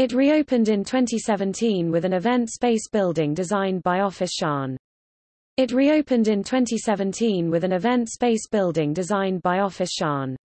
It reopened in 2017 with an event space building designed by Office Shan. It reopened in 2017 with an event space building designed by Office Shan.